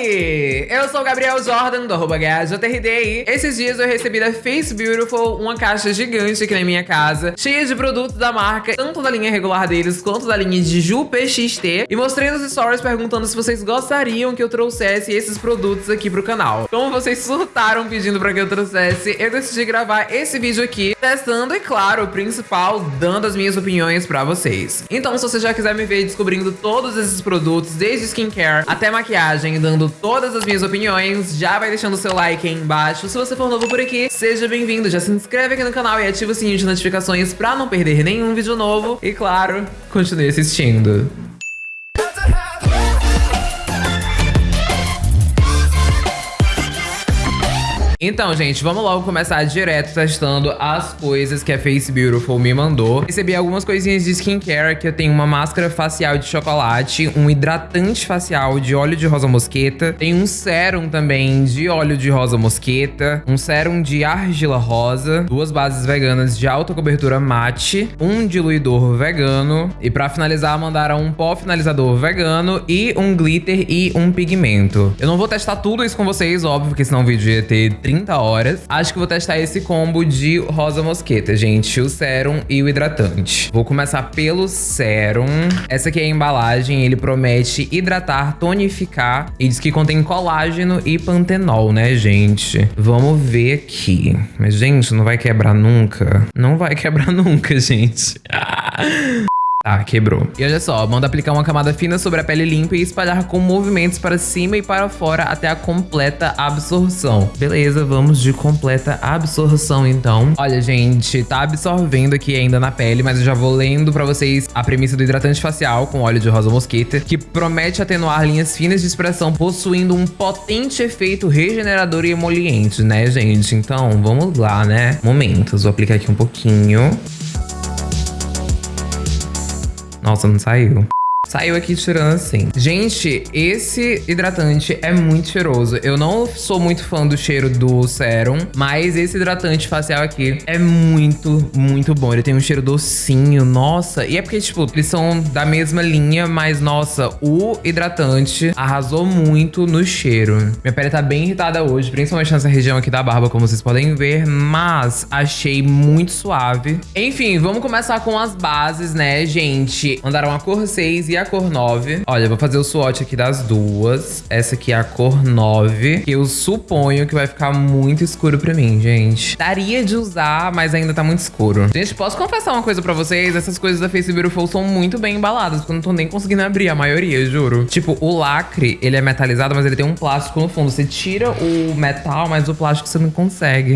Morales. Eu sou o Gabriel Jordan, do arroba GajoTRD. Esses dias eu recebi da Face Beautiful uma caixa gigante aqui na minha casa, cheia de produtos da marca, tanto da linha regular deles, quanto da linha de Ju PXT. E mostrei nos stories perguntando se vocês gostariam que eu trouxesse esses produtos aqui pro canal. Como vocês surtaram pedindo pra que eu trouxesse, eu decidi gravar esse vídeo aqui, testando e, claro, o principal, dando as minhas opiniões pra vocês. Então, se você já quiser me ver descobrindo todos esses produtos, desde skincare até maquiagem, dando todas as minhas opiniões, já vai deixando o seu like aí embaixo. Se você for novo por aqui, seja bem-vindo. Já se inscreve aqui no canal e ativa o sininho de notificações pra não perder nenhum vídeo novo. E claro, continue assistindo. Então, gente, vamos logo começar direto testando as coisas que a Face Beautiful me mandou. Recebi algumas coisinhas de skincare, que eu tenho uma máscara facial de chocolate, um hidratante facial de óleo de rosa mosqueta, tem um sérum também de óleo de rosa mosqueta, um sérum de argila rosa, duas bases veganas de alta cobertura mate, um diluidor vegano e pra finalizar mandaram um pó finalizador vegano e um glitter e um pigmento. Eu não vou testar tudo isso com vocês, óbvio, porque senão o vídeo ia ter 30 horas. Acho que vou testar esse combo de rosa mosqueta, gente. O sérum e o hidratante. Vou começar pelo sérum. Essa aqui é a embalagem. Ele promete hidratar, tonificar e diz que contém colágeno e pantenol, né, gente? Vamos ver aqui. Mas, gente, não vai quebrar nunca? Não vai quebrar nunca, gente. Tá, quebrou. E olha só, manda aplicar uma camada fina sobre a pele limpa e espalhar com movimentos para cima e para fora até a completa absorção. Beleza, vamos de completa absorção então. Olha, gente, tá absorvendo aqui ainda na pele, mas eu já vou lendo pra vocês a premissa do hidratante facial com óleo de rosa mosqueta, que promete atenuar linhas finas de expressão, possuindo um potente efeito regenerador e emoliente, né, gente? Então, vamos lá, né? Momentos, vou aplicar aqui um pouquinho. Nossa, não saiu. Aqui tirando assim. Gente, esse hidratante é muito cheiroso. Eu não sou muito fã do cheiro do sérum, mas esse hidratante facial aqui é muito, muito bom. Ele tem um cheiro docinho, nossa. E é porque, tipo, eles são da mesma linha, mas, nossa, o hidratante arrasou muito no cheiro. Minha pele tá bem irritada hoje, principalmente nessa região aqui da barba, como vocês podem ver, mas achei muito suave. Enfim, vamos começar com as bases, né, gente? Mandaram a cor 6 e a cor 9. Olha, vou fazer o swatch aqui das duas. Essa aqui é a cor 9, que eu suponho que vai ficar muito escuro pra mim, gente. Daria de usar, mas ainda tá muito escuro. Gente, posso confessar uma coisa pra vocês? Essas coisas da Face Beautiful são muito bem embaladas, porque eu não tô nem conseguindo abrir a maioria, juro. Tipo, o lacre, ele é metalizado, mas ele tem um plástico no fundo. Você tira o metal, mas o plástico você não consegue.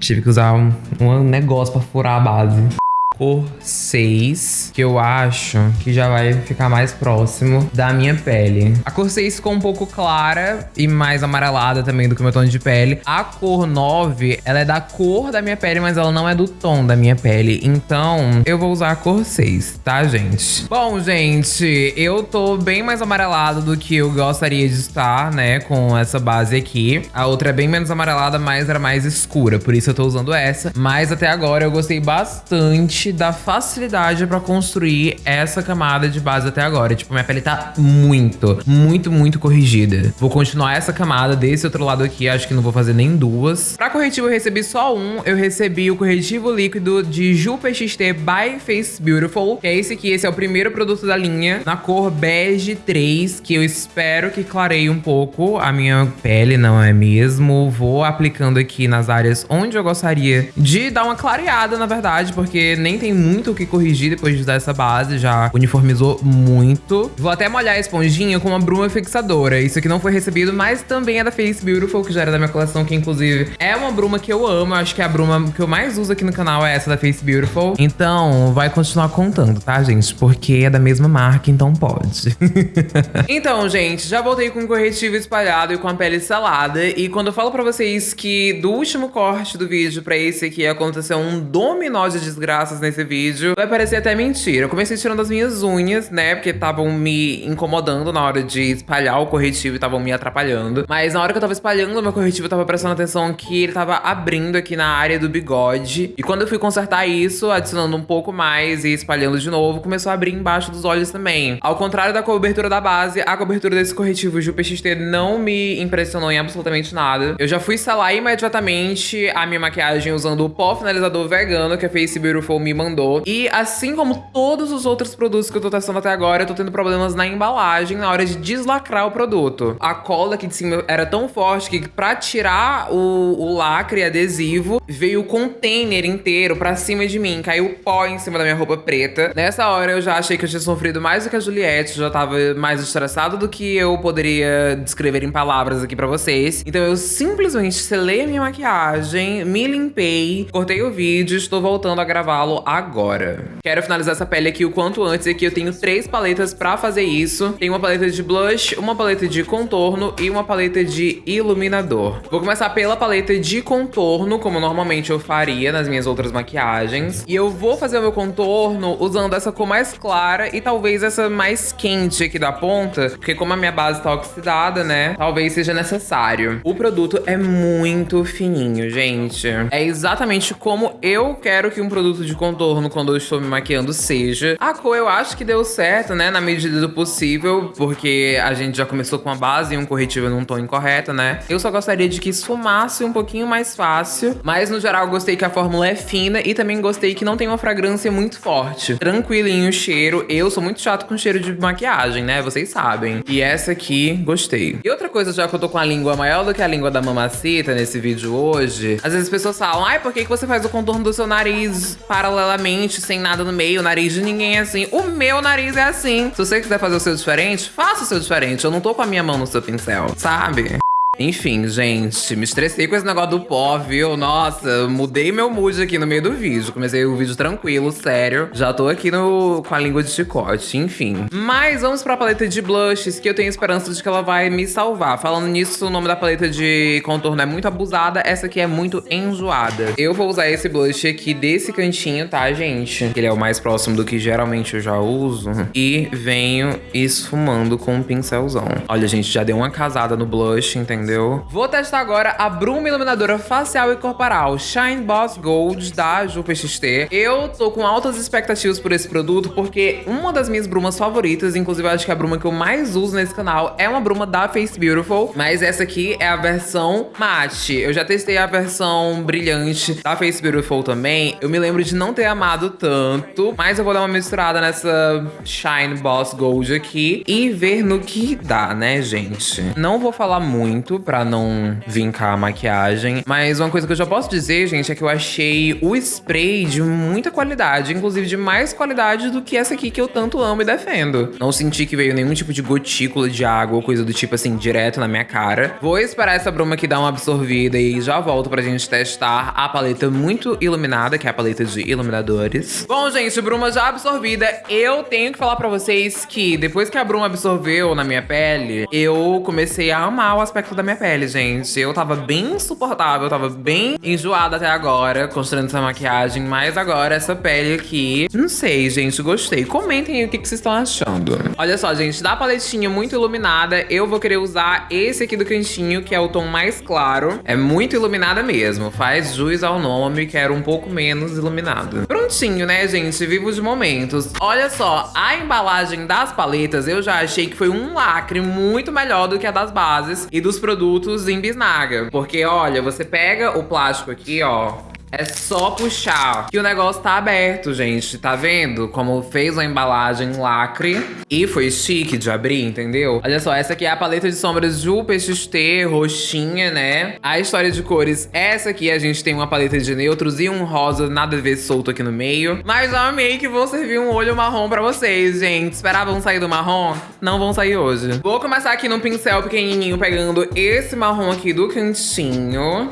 Tive que usar um, um negócio pra furar a base cor 6, que eu acho que já vai ficar mais próximo da minha pele. A cor 6 ficou um pouco clara e mais amarelada também do que o meu tom de pele. A cor 9, ela é da cor da minha pele, mas ela não é do tom da minha pele. Então, eu vou usar a cor 6, tá, gente? Bom, gente, eu tô bem mais amarelado do que eu gostaria de estar, né, com essa base aqui. A outra é bem menos amarelada, mas era mais escura, por isso eu tô usando essa. Mas até agora eu gostei bastante da facilidade pra construir essa camada de base até agora. Tipo, minha pele tá muito, muito, muito corrigida. Vou continuar essa camada desse outro lado aqui, acho que não vou fazer nem duas. Pra corretivo eu recebi só um, eu recebi o corretivo líquido de Ju PXT by Face Beautiful, que é esse aqui, esse é o primeiro produto da linha, na cor bege 3, que eu espero que clareie um pouco a minha pele, não é mesmo? Vou aplicando aqui nas áreas onde eu gostaria de dar uma clareada, na verdade, porque nem tem muito o que corrigir depois de usar essa base, já uniformizou muito. Vou até molhar a esponjinha com uma bruma fixadora. Isso aqui não foi recebido, mas também é da Face Beautiful, que já era da minha coleção, que inclusive é uma bruma que eu amo. Acho que a bruma que eu mais uso aqui no canal é essa da Face Beautiful. Então, vai continuar contando, tá, gente? Porque é da mesma marca, então pode. então, gente, já voltei com o corretivo espalhado e com a pele selada. E quando eu falo pra vocês que do último corte do vídeo pra esse aqui aconteceu um dominó de desgraças nesse vídeo, vai parecer até mentira. Eu comecei tirando as minhas unhas, né? Porque estavam me incomodando na hora de espalhar o corretivo e estavam me atrapalhando. Mas na hora que eu tava espalhando o meu corretivo, eu tava prestando atenção que ele tava abrindo aqui na área do bigode. E quando eu fui consertar isso, adicionando um pouco mais e espalhando de novo, começou a abrir embaixo dos olhos também. Ao contrário da cobertura da base, a cobertura desse corretivo Jupe XT não me impressionou em absolutamente nada. Eu já fui selar imediatamente a minha maquiagem usando o pó finalizador vegano que a Face Beautiful me mandou. E assim como todos os outros produtos que eu tô testando até agora, eu tô tendo problemas na embalagem na hora de deslacrar o produto. A cola aqui de cima era tão forte que pra tirar o, o lacre adesivo, veio o container inteiro pra cima de mim. Caiu pó em cima da minha roupa preta. Nessa hora eu já achei que eu tinha sofrido mais do que a Juliette, já tava mais estressado do que eu poderia descrever em palavras aqui pra vocês. Então eu simplesmente selei a minha maquiagem, me limpei, cortei o vídeo, estou voltando a gravá-lo agora. Quero finalizar essa pele aqui o quanto antes, aqui eu tenho três paletas pra fazer isso. Tem uma paleta de blush, uma paleta de contorno e uma paleta de iluminador. Vou começar pela paleta de contorno, como normalmente eu faria nas minhas outras maquiagens. E eu vou fazer o meu contorno usando essa cor mais clara e talvez essa mais quente aqui da ponta, porque como a minha base tá oxidada, né, talvez seja necessário. O produto é muito fininho, gente. É exatamente como eu quero que um produto de contorno, quando eu estou me maquiando, seja. A cor eu acho que deu certo, né, na medida do possível, porque a gente já começou com a base e um corretivo num tom incorreto, né. Eu só gostaria de que esfumasse um pouquinho mais fácil, mas no geral gostei que a fórmula é fina e também gostei que não tem uma fragrância muito forte. Tranquilinho o cheiro. Eu sou muito chato com cheiro de maquiagem, né, vocês sabem. E essa aqui, gostei. E outra coisa, já que eu tô com a língua maior do que a língua da mamacita nesse vídeo hoje, às vezes as pessoas falam, ai, por que, que você faz o contorno do seu nariz paralelamente, sem nada no meio? O nariz de ninguém é assim. O meu nariz é assim. Se você quiser fazer o seu diferente, faça o seu diferente. Eu não tô com a minha mão no seu pincel, sabe? Enfim, gente, me estressei com esse negócio do pó, viu? Nossa, mudei meu mood aqui no meio do vídeo. Comecei o vídeo tranquilo, sério. Já tô aqui no, com a língua de chicote, enfim. Mas vamos pra paleta de blushes, que eu tenho esperança de que ela vai me salvar. Falando nisso, o nome da paleta de contorno é muito abusada, essa aqui é muito enjoada. Eu vou usar esse blush aqui desse cantinho, tá, gente? Ele é o mais próximo do que geralmente eu já uso. E venho esfumando com um pincelzão. Olha, gente, já deu uma casada no blush, entendeu? Entendeu? Vou testar agora a Bruma Iluminadora Facial e Corporal Shine Boss Gold da Jupe XT. Eu tô com altas expectativas por esse produto, porque uma das minhas brumas favoritas, inclusive acho que a bruma que eu mais uso nesse canal, é uma bruma da Face Beautiful, mas essa aqui é a versão mate. Eu já testei a versão brilhante da Face Beautiful também. Eu me lembro de não ter amado tanto, mas eu vou dar uma misturada nessa Shine Boss Gold aqui e ver no que dá, né, gente? Não vou falar muito, muito pra não vincar a maquiagem. Mas uma coisa que eu já posso dizer, gente, é que eu achei o spray de muita qualidade. Inclusive de mais qualidade do que essa aqui que eu tanto amo e defendo. Não senti que veio nenhum tipo de gotícula de água ou coisa do tipo assim, direto na minha cara. Vou esperar essa bruma aqui dar uma absorvida e já volto pra gente testar a paleta muito iluminada, que é a paleta de iluminadores. Bom, gente, bruma já absorvida. Eu tenho que falar pra vocês que depois que a bruma absorveu na minha pele, eu comecei a amar o aspecto da da minha pele, gente. Eu tava bem insuportável, tava bem enjoada até agora, construindo essa maquiagem. Mas agora, essa pele aqui, não sei, gente, gostei. Comentem aí o que, que vocês estão achando. Olha só, gente, da paletinha muito iluminada, eu vou querer usar esse aqui do cantinho, que é o tom mais claro. É muito iluminada mesmo, faz jus ao nome, quero um pouco menos iluminado. Prontinho, né, gente? Vivo de momentos. Olha só, a embalagem das paletas eu já achei que foi um lacre muito melhor do que a das bases e dos produtos produtos em bisnaga. Porque, olha, você pega o plástico aqui, ó, é só puxar que o negócio tá aberto, gente. Tá vendo como fez a embalagem lacre e foi chique de abrir, entendeu? Olha só, essa aqui é a paleta de sombras Ju PXT, roxinha, né? A história de cores, essa aqui a gente tem uma paleta de neutros e um rosa nada a ver solto aqui no meio. Mas eu amei que vou servir um olho marrom pra vocês, gente. Esperavam sair do marrom? Não vão sair hoje. Vou começar aqui num pincel pequenininho, pegando esse marrom aqui do cantinho.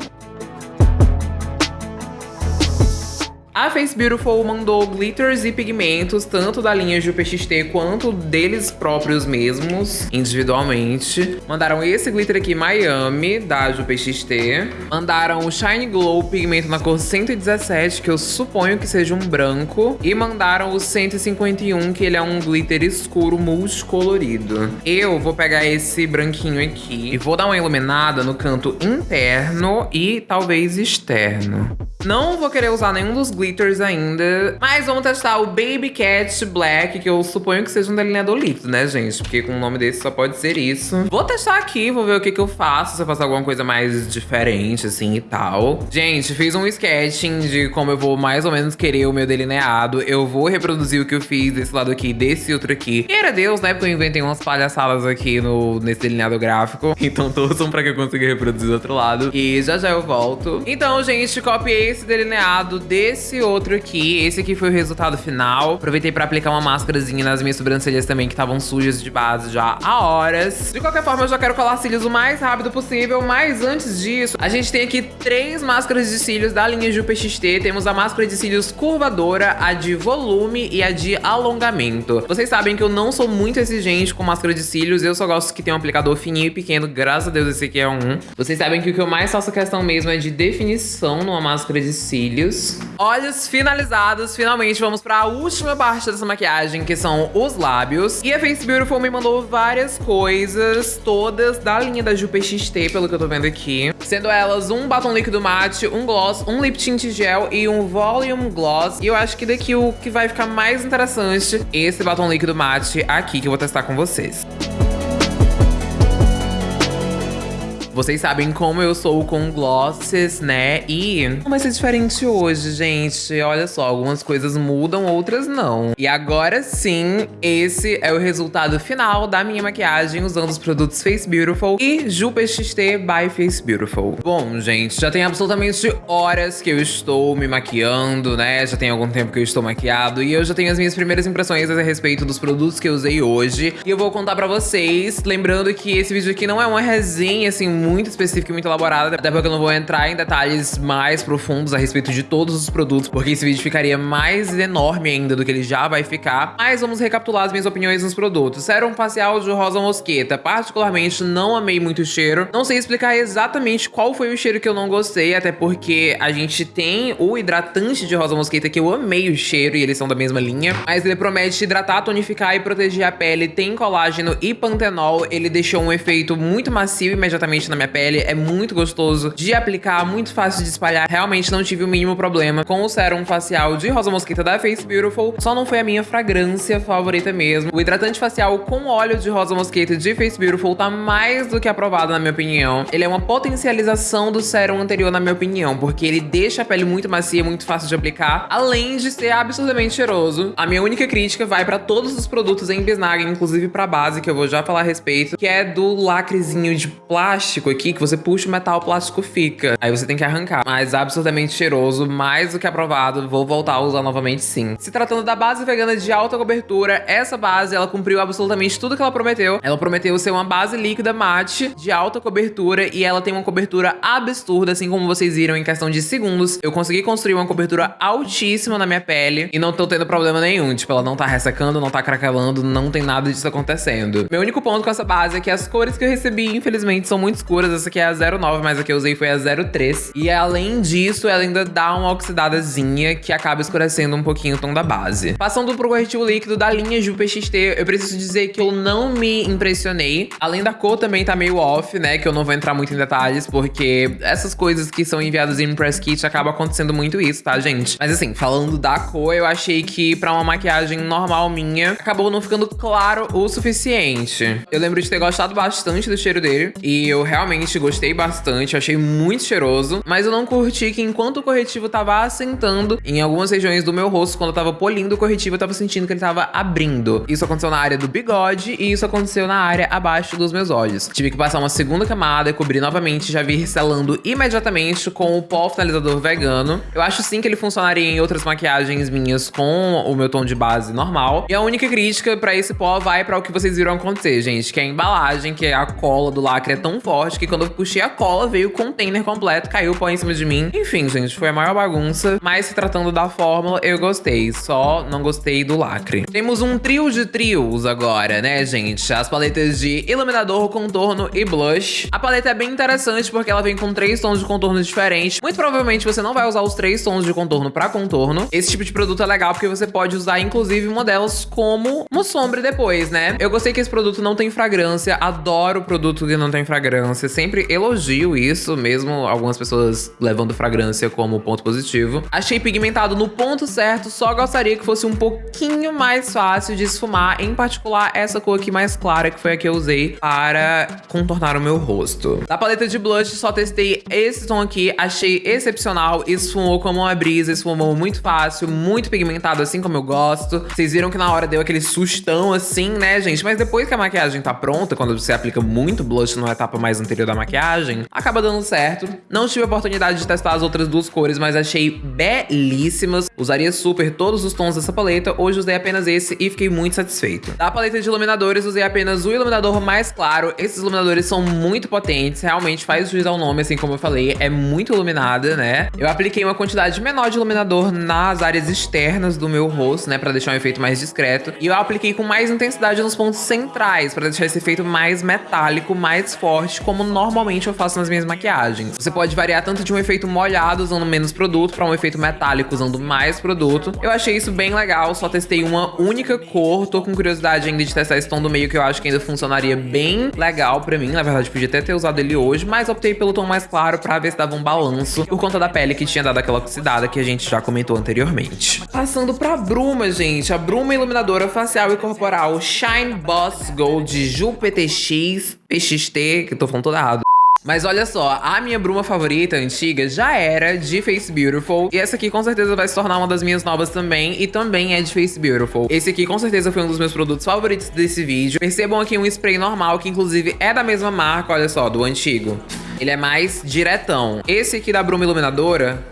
A Face Beautiful mandou glitters e pigmentos, tanto da linha Jupe XT quanto deles próprios mesmos, individualmente. Mandaram esse glitter aqui, Miami, da Jupe XT. Mandaram o Shine Glow pigmento na cor 117, que eu suponho que seja um branco. E mandaram o 151, que ele é um glitter escuro multicolorido. Eu vou pegar esse branquinho aqui e vou dar uma iluminada no canto interno e talvez externo. Não vou querer usar nenhum dos glitters ainda, mas vamos testar o Baby Cat Black, que eu suponho que seja um delineador líquido, né, gente? Porque com o nome desse só pode ser isso. Vou testar aqui, vou ver o que, que eu faço, se eu faço alguma coisa mais diferente, assim, e tal. Gente, fiz um sketching de como eu vou mais ou menos querer o meu delineado. Eu vou reproduzir o que eu fiz desse lado aqui, desse outro aqui. E era Deus, né? Porque eu inventei umas palhaçadas aqui no, nesse delineado gráfico. Então torçam pra que eu consiga reproduzir do outro lado. E já já eu volto. Então, gente, copiei esse delineado desse outro aqui. Esse aqui foi o resultado final. Aproveitei pra aplicar uma máscarazinha nas minhas sobrancelhas também, que estavam sujas de base já há horas. De qualquer forma, eu já quero colar cílios o mais rápido possível. Mas antes disso, a gente tem aqui três máscaras de cílios da linha Jupe XT. Temos a máscara de cílios curvadora, a de volume e a de alongamento. Vocês sabem que eu não sou muito exigente com máscara de cílios. Eu só gosto que tenha um aplicador fininho e pequeno. Graças a Deus, esse aqui é um. Vocês sabem que o que eu mais faço questão mesmo é de definição numa máscara de cílios. Olhos finalizados, finalmente vamos para a última parte dessa maquiagem, que são os lábios. E a Face Beautiful me mandou várias coisas, todas da linha da Jupe XT, pelo que eu tô vendo aqui. Sendo elas um batom líquido mate, um gloss, um lip tint gel e um volume gloss. E eu acho que daqui o que vai ficar mais interessante, esse batom líquido mate aqui, que eu vou testar com vocês. Vocês sabem como eu sou com glosses, né? E vai ser diferente hoje, gente. Olha só, algumas coisas mudam, outras não. E agora sim, esse é o resultado final da minha maquiagem usando os produtos Face Beautiful e Jupe XT by Face Beautiful. Bom, gente, já tem absolutamente horas que eu estou me maquiando, né? Já tem algum tempo que eu estou maquiado e eu já tenho as minhas primeiras impressões a respeito dos produtos que eu usei hoje. E eu vou contar pra vocês, lembrando que esse vídeo aqui não é uma resenha, assim, muito específica e muito elaborada, até porque eu não vou entrar em detalhes mais profundos a respeito de todos os produtos, porque esse vídeo ficaria mais enorme ainda do que ele já vai ficar. Mas vamos recapitular as minhas opiniões nos produtos. Sérum facial de rosa mosqueta, particularmente não amei muito o cheiro. Não sei explicar exatamente qual foi o cheiro que eu não gostei, até porque a gente tem o hidratante de rosa mosqueta que eu amei o cheiro e eles são da mesma linha, mas ele promete hidratar, tonificar e proteger a pele, tem colágeno e pantenol, ele deixou um efeito muito macio imediatamente na minha pele, é muito gostoso de aplicar, muito fácil de espalhar. Realmente não tive o mínimo problema com o sérum facial de rosa mosquita da Face Beautiful, só não foi a minha fragrância favorita mesmo. O hidratante facial com óleo de rosa mosquita de Face Beautiful tá mais do que aprovado na minha opinião. Ele é uma potencialização do sérum anterior na minha opinião, porque ele deixa a pele muito macia, muito fácil de aplicar, além de ser absurdamente cheiroso. A minha única crítica vai pra todos os produtos em bisnaga, inclusive pra base, que eu vou já falar a respeito, que é do lacrezinho de plástico aqui, que você puxa o metal, o plástico fica. Aí você tem que arrancar. Mas absurdamente cheiroso, mais do que aprovado. Vou voltar a usar novamente sim. Se tratando da base vegana de alta cobertura, essa base, ela cumpriu absolutamente tudo que ela prometeu. Ela prometeu ser uma base líquida mate de alta cobertura e ela tem uma cobertura absurda, assim como vocês viram em questão de segundos. Eu consegui construir uma cobertura altíssima na minha pele e não tô tendo problema nenhum. Tipo, ela não tá ressecando, não tá craquelando, não tem nada disso acontecendo. Meu único ponto com essa base é que as cores que eu recebi, infelizmente, são muito escuras essa aqui é a 09, mas a que eu usei foi a 03. E além disso, ela ainda dá uma oxidadazinha que acaba escurecendo um pouquinho o tom da base. Passando pro corretivo líquido da linha Jupe XT, eu preciso dizer que eu não me impressionei. Além da cor também tá meio off, né? Que eu não vou entrar muito em detalhes, porque essas coisas que são enviadas em press kit acaba acontecendo muito isso, tá, gente? Mas assim, falando da cor, eu achei que pra uma maquiagem normal minha, acabou não ficando claro o suficiente. Eu lembro de ter gostado bastante do cheiro dele, e eu realmente gostei bastante, achei muito cheiroso, mas eu não curti que enquanto o corretivo tava assentando em algumas regiões do meu rosto, quando eu tava polindo o corretivo, eu tava sentindo que ele tava abrindo. Isso aconteceu na área do bigode e isso aconteceu na área abaixo dos meus olhos. Tive que passar uma segunda camada e cobrir novamente, já vi selando imediatamente com o pó finalizador vegano. Eu acho sim que ele funcionaria em outras maquiagens minhas com o meu tom de base normal. E a única crítica pra esse pó vai pra o que vocês viram acontecer, gente, que é a embalagem, que é a cola do lacre é tão forte forte que quando eu puxei a cola, veio o container completo, caiu o pó em cima de mim. Enfim, gente, foi a maior bagunça. Mas se tratando da fórmula, eu gostei. Só não gostei do lacre. Temos um trio de trios agora, né, gente? As paletas de iluminador, contorno e blush. A paleta é bem interessante porque ela vem com três tons de contorno diferentes. Muito provavelmente você não vai usar os três tons de contorno pra contorno. Esse tipo de produto é legal porque você pode usar, inclusive, uma delas como uma sombra depois, né? Eu gostei que esse produto não tem fragrância. Adoro produto que não tem fragrância. Sempre elogio isso, mesmo algumas pessoas levando fragrância como ponto positivo. Achei pigmentado no ponto certo, só gostaria que fosse um pouquinho mais fácil de esfumar, em particular essa cor aqui mais clara, que foi a que eu usei para contornar o meu rosto. Da paleta de blush, só testei esse tom aqui, achei excepcional, esfumou como uma brisa, esfumou muito fácil, muito pigmentado, assim como eu gosto. Vocês viram que na hora deu aquele sustão assim, né, gente? Mas depois que a maquiagem tá pronta, quando você aplica muito blush numa etapa mais anterior da maquiagem, acaba dando certo. Não tive a oportunidade de testar as outras duas cores, mas achei belíssimas. Usaria super todos os tons dessa paleta. Hoje usei apenas esse e fiquei muito satisfeito. Da paleta de iluminadores, usei apenas o iluminador mais claro. Esses iluminadores são muito potentes, realmente faz juiz ao nome, assim como eu falei. É muito iluminada, né? Eu apliquei uma quantidade menor de iluminador nas áreas externas do meu rosto, né? Pra deixar um efeito mais discreto. E eu apliquei com mais intensidade nos pontos centrais, pra deixar esse efeito mais metálico, mais forte, como normalmente eu faço nas minhas maquiagens. Você pode variar tanto de um efeito molhado usando menos produto pra um efeito metálico usando mais produto. Eu achei isso bem legal, só testei uma única cor. Tô com curiosidade ainda de testar esse tom do meio que eu acho que ainda funcionaria bem legal pra mim. Na verdade, podia até ter usado ele hoje, mas optei pelo tom mais claro pra ver se dava um balanço por conta da pele que tinha dado aquela oxidada que a gente já comentou anteriormente. Passando pra bruma, gente. A bruma iluminadora facial e corporal Shine Boss Gold Ju PTX PXT, que tô falando todo errado. Mas olha só, a minha bruma favorita antiga já era de Face Beautiful. E essa aqui com certeza vai se tornar uma das minhas novas também. E também é de Face Beautiful. Esse aqui com certeza foi um dos meus produtos favoritos desse vídeo. Percebam aqui um spray normal, que inclusive é da mesma marca, olha só, do antigo. Ele é mais diretão. Esse aqui da bruma iluminadora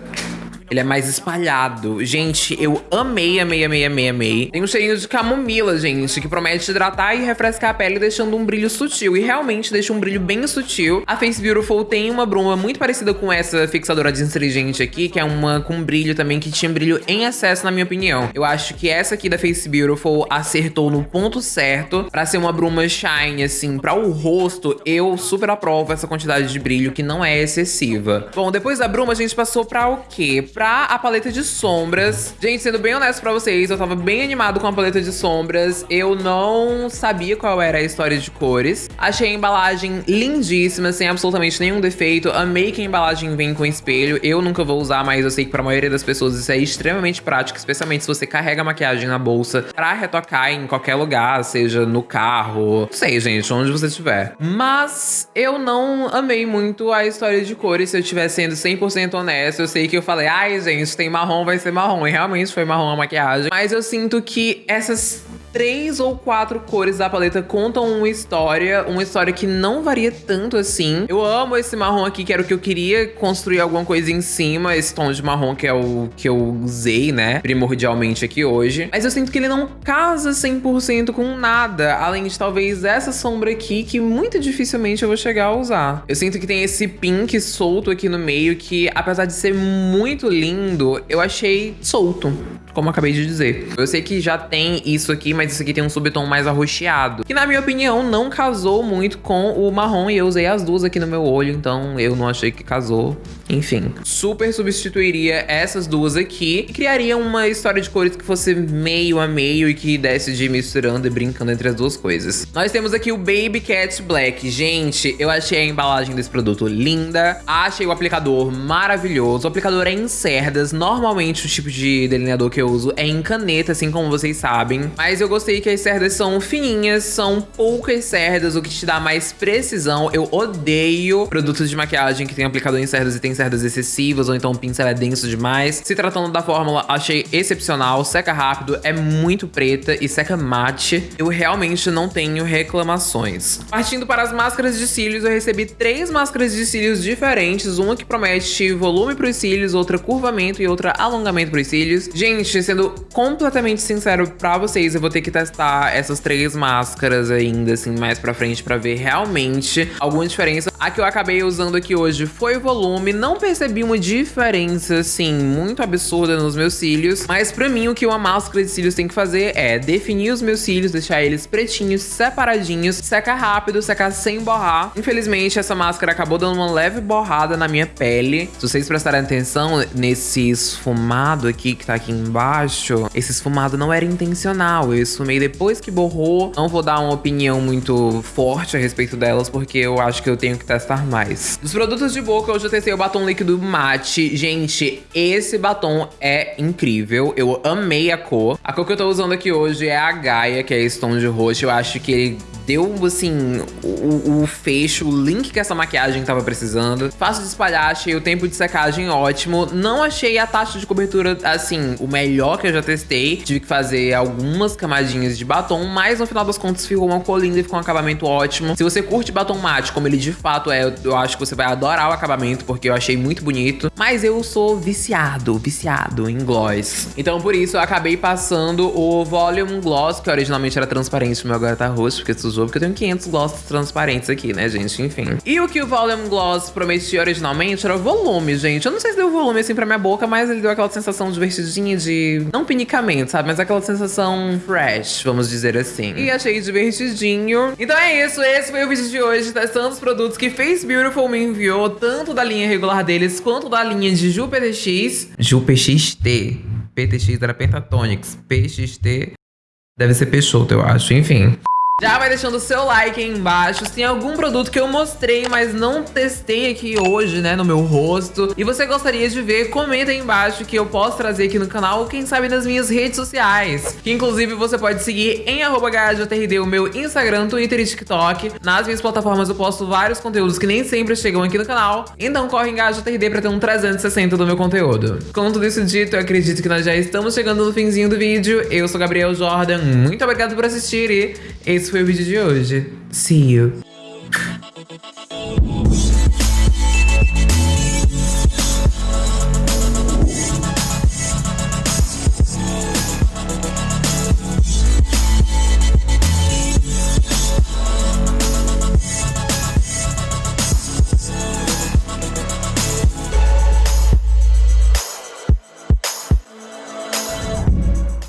ele é mais espalhado. Gente, eu amei, amei, amei, amei, amei. Tem um cheirinho de camomila, gente, que promete hidratar e refrescar a pele, deixando um brilho sutil. E realmente deixa um brilho bem sutil. A Face Beautiful tem uma bruma muito parecida com essa fixadora astringente aqui, que é uma com brilho também, que tinha brilho em excesso, na minha opinião. Eu acho que essa aqui da Face Beautiful acertou no ponto certo pra ser uma bruma shine, assim, pra o rosto. Eu super aprovo essa quantidade de brilho, que não é excessiva. Bom, depois da bruma, a gente passou pra o quê? Pra a paleta de sombras. Gente, sendo bem honesto pra vocês, eu tava bem animado com a paleta de sombras. Eu não sabia qual era a história de cores. Achei a embalagem lindíssima, sem absolutamente nenhum defeito. Amei que a embalagem vem com espelho. Eu nunca vou usar, mas eu sei que pra maioria das pessoas isso é extremamente prático, especialmente se você carrega a maquiagem na bolsa pra retocar em qualquer lugar, seja no carro, não sei, gente, onde você estiver. Mas eu não amei muito a história de cores, se eu estiver sendo 100% honesto. Eu sei que eu falei, ai, ai, gente, tem marrom, vai ser marrom. E realmente foi marrom a maquiagem. Mas eu sinto que essas três ou quatro cores da paleta contam uma história, uma história que não varia tanto assim. Eu amo esse marrom aqui, que era o que eu queria construir alguma coisa em cima, esse tom de marrom que é o que eu usei, né, primordialmente aqui hoje. Mas eu sinto que ele não casa 100% com nada, além de talvez essa sombra aqui, que muito dificilmente eu vou chegar a usar. Eu sinto que tem esse pink solto aqui no meio, que apesar de ser muito lindo, eu achei solto como eu acabei de dizer. Eu sei que já tem isso aqui, mas isso aqui tem um subtom mais arroxeado. Que na minha opinião não casou muito com o marrom e eu usei as duas aqui no meu olho, então eu não achei que casou. Enfim, super substituiria essas duas aqui e criaria uma história de cores que fosse meio a meio e que desse de misturando e brincando entre as duas coisas. Nós temos aqui o Baby Cat Black. Gente, eu achei a embalagem desse produto linda. Achei o aplicador maravilhoso. O aplicador é em cerdas. Normalmente o tipo de delineador que eu uso é em caneta, assim como vocês sabem. Mas eu gostei que as cerdas são fininhas, são poucas cerdas, o que te dá mais precisão. Eu odeio produtos de maquiagem que tem aplicador em cerdas e tem cerdas excessivas, ou então o pincel é denso demais. Se tratando da fórmula, achei excepcional, seca rápido, é muito preta e seca mate. Eu realmente não tenho reclamações. Partindo para as máscaras de cílios, eu recebi três máscaras de cílios diferentes, uma que promete volume para os cílios, outra curvamento e outra alongamento para os cílios. Gente, gente, sendo completamente sincero pra vocês, eu vou ter que testar essas três máscaras ainda, assim, mais pra frente pra ver realmente alguma diferença. A que eu acabei usando aqui hoje foi volume, não percebi uma diferença, assim, muito absurda nos meus cílios, mas pra mim o que uma máscara de cílios tem que fazer é definir os meus cílios, deixar eles pretinhos, separadinhos, secar rápido, secar sem borrar. Infelizmente, essa máscara acabou dando uma leve borrada na minha pele. Se vocês prestarem atenção nesse esfumado aqui que tá aqui embaixo, esse esfumado não era intencional. Eu esfumei depois que borrou. Não vou dar uma opinião muito forte a respeito delas, porque eu acho que eu tenho que testar mais. Dos produtos de boca, hoje eu testei o batom líquido mate. Gente, esse batom é incrível. Eu amei a cor. A cor que eu tô usando aqui hoje é a Gaia, que é esse tom de roxo. Eu acho que ele deu, assim, o, o fecho, o link que essa maquiagem tava precisando. Fácil de espalhar, achei o tempo de secagem ótimo. Não achei a taxa de cobertura, assim, o melhor que eu já testei. Tive que fazer algumas camadinhas de batom, mas no final das contas ficou uma cor linda e ficou um acabamento ótimo. Se você curte batom mate, como ele de fato é, eu acho que você vai adorar o acabamento, porque eu achei muito bonito. Mas eu sou viciado, viciado em gloss. Então por isso eu acabei passando o Volume Gloss, que originalmente era transparente, o meu agora tá roxo, porque porque eu tenho 500 glosses transparentes aqui, né, gente? Enfim. E o que o Volume Gloss prometia originalmente era volume, gente. Eu não sei se deu volume assim pra minha boca, mas ele deu aquela sensação divertidinha de... Não pinicamento, sabe? Mas aquela sensação fresh, vamos dizer assim. E achei divertidinho. Então é isso, esse foi o vídeo de hoje, testando os produtos que Face Beautiful me enviou, tanto da linha regular deles, quanto da linha de Ju PTX. Ju PXT. PTX era Pentatonix. PXT deve ser Peixoto, eu acho. Enfim. Já vai deixando o seu like aí embaixo. Se tem algum produto que eu mostrei, mas não testei aqui hoje, né, no meu rosto. E você gostaria de ver, comenta aí embaixo que eu posso trazer aqui no canal, ou quem sabe nas minhas redes sociais. Que inclusive você pode seguir em @gajotrd o meu Instagram, Twitter e TikTok. Nas minhas plataformas eu posto vários conteúdos que nem sempre chegam aqui no canal. Então corre em GajoTRD pra ter um 360 do meu conteúdo. Com tudo isso dito, eu acredito que nós já estamos chegando no finzinho do vídeo. Eu sou Gabriel Jordan, muito obrigado por assistir e esse foi o vídeo de hoje. See you!